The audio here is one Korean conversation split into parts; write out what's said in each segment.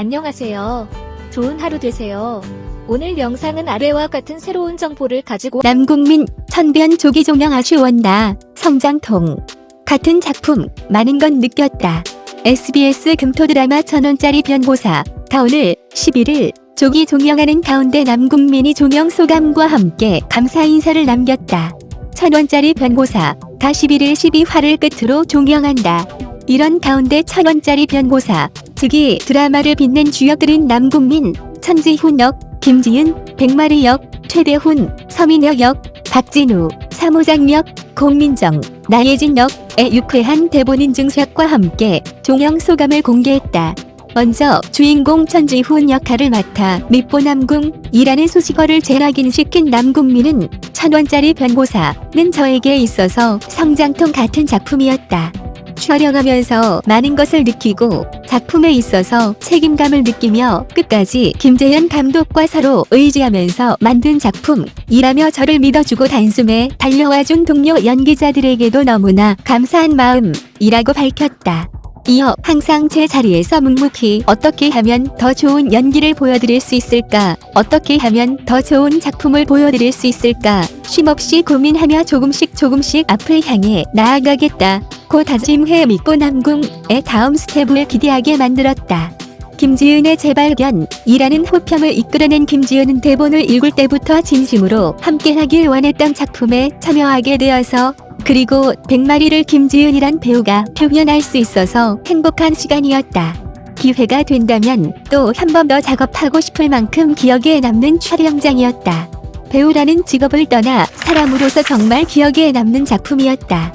안녕하세요. 좋은 하루 되세요. 오늘 영상은 아래와 같은 새로운 정보를 가지고 남국민 천변 조기 조명 아쉬웠나 성장통 같은 작품 많은 건 느꼈다. SBS 금토 드라마 천원짜리 변호사 다 오늘 11일 조기 조명하는 가운데 남국민이 조명 소감과 함께 감사 인사를 남겼다. 천원짜리 변호사 다 11일 12화를 끝으로 종영한다. 이런 가운데 천원짜리 변호사 즉이 드라마를 빛낸 주역들은 남국민, 천지훈 역, 김지은, 백마리 역, 최대훈, 서민혁 역, 박진우, 사무장 역, 공민정, 나예진 역의 유쾌한 대본 인증샷과 함께 종영 소감을 공개했다. 먼저 주인공 천지훈 역할을 맡아 밑보남궁이라는 수식어를 재확인시킨 남국민은 천원짜리 변호사는 저에게 있어서 성장통 같은 작품이었다. 촬영하면서 많은 것을 느끼고 작품에 있어서 책임감을 느끼며 끝까지 김재현 감독과 서로 의지하면서 만든 작품이라며 저를 믿어주고 단숨에 달려와준 동료 연기자들에게도 너무나 감사한 마음이라고 밝혔다. 이어 항상 제 자리에서 묵묵히 어떻게 하면 더 좋은 연기를 보여드릴 수 있을까? 어떻게 하면 더 좋은 작품을 보여드릴 수 있을까? 쉼없이 고민하며 조금씩 조금씩 앞을 향해 나아가겠다. 고 다짐해 믿고 남궁의 다음 스텝을 기대하게 만들었다. 김지은의 재발견이라는 호평을 이끌어낸 김지은은 대본을 읽을 때부터 진심으로 함께하길 원했던 작품에 참여하게 되어서 그리고 백마리를 김지은이란 배우가 표현할 수 있어서 행복한 시간이었다. 기회가 된다면 또 한 번 더 작업하고 싶을 만큼 기억에 남는 촬영장이었다. 배우라는 직업을 떠나 사람으로서 정말 기억에 남는 작품이었다.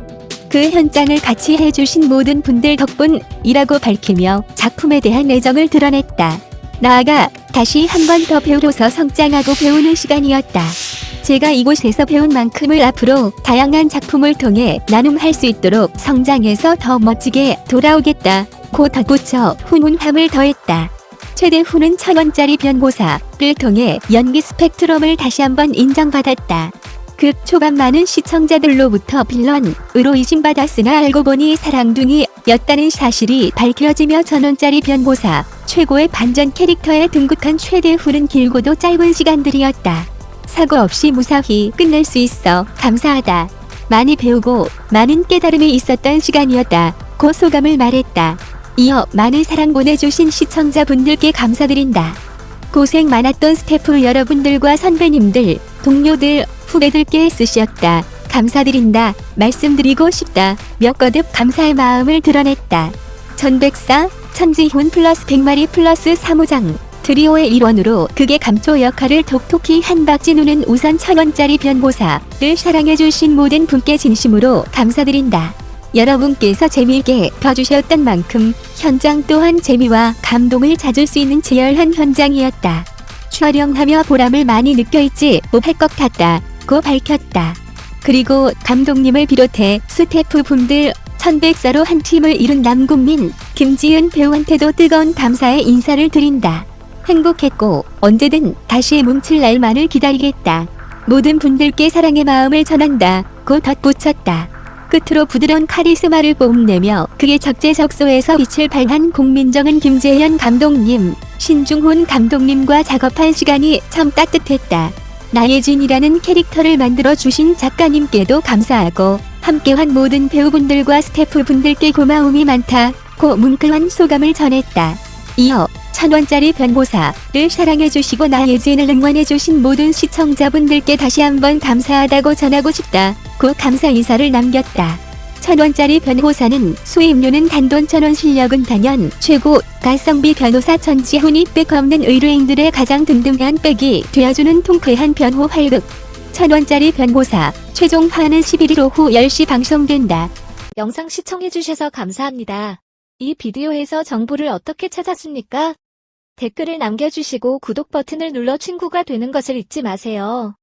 그 현장을 같이 해주신 모든 분들 덕분이라고 밝히며 작품에 대한 애정을 드러냈다. 나아가 다시 한 번 더 배우로서 성장하고 배우는 시간이었다. 제가 이곳에서 배운 만큼을 앞으로 다양한 작품을 통해 나눔할 수 있도록 성장해서 더 멋지게 돌아오겠다. 고 덧붙여 훈훈함을 더했다. 최대훈은 천원짜리 변호사를 통해 연기 스펙트럼을 다시 한번 인정받았다. 그 초반 많은 시청자들로부터 빌런으로 의심받았으나 알고 보니 사랑둥이였다는 사실이 밝혀지며 천원짜리 변호사 최고의 반전 캐릭터에 등극한 최대훈은 길고도 짧은 시간들이었다. 사고 없이 무사히 끝낼 수 있어 감사하다. 많이 배우고 많은 깨달음이 있었던 시간이었다. 고 소감을 말했다. 이어 많은 사랑 보내주신 시청자분들께 감사드린다. 고생 많았던 스태프 여러분들과 선배님들, 동료들, 후배들께 쓰셨다. 감사드린다. 말씀드리고 싶다. 며 거듭 감사의 마음을 드러냈다. 천백사, 천지훈 플러스 백마리 플러스 사무장. 트리오의 일원으로 극의 감초 역할을 톡톡히 한 박진우는 우선 천원짜리 변호사를 사랑해주신 모든 분께 진심으로 감사드린다. 여러분께서 재미있게 봐주셨던 만큼 현장 또한 재미와 감동을 찾을 수 있는 치열한 현장이었다. 촬영하며 보람을 많이 느껴있지 못할 것 같다. 고 밝혔다. 그리고 감독님을 비롯해 스태프분들 천백사로 한 팀을 이룬 남국민, 김지은 배우한테도 뜨거운 감사의 인사를 드린다. 행복했고 언제든 다시 뭉칠 날만을 기다리겠다. 모든 분들께 사랑의 마음을 전한다. 고 덧붙였다. 끝으로 부드러운 카리스마를 뽐내며 그의 적재적소에서 빛을 발한 공민정은 김재현 감독님, 신중훈 감독님과 작업한 시간이 참 따뜻했다. 나예진이라는 캐릭터를 만들어 주신 작가님께도 감사하고 함께한 모든 배우분들과 스태프분들께 고마움이 많다. 고 뭉클한 소감을 전했다. 이어 천원짜리 변호사를 사랑해주시고 나예진을 응원해주신 모든 시청자분들께 다시 한번 감사하다고 전하고 싶다. 고 감사 인사를 남겼다. 천원짜리 변호사는 수입료는 단돈 천원 실력은 단연 최고 가성비 변호사 천지훈이 백 없는 의뢰인들의 가장 든든한 백이 되어주는 통쾌한 변호 활극 천원짜리 변호사 최종화는 11일 오후 10시 방송된다. 영상 시청해주셔서 감사합니다. 이 비디오에서 정보를 어떻게 찾았습니까? 댓글을 남겨주시고 구독 버튼을 눌러 친구가 되는 것을 잊지 마세요.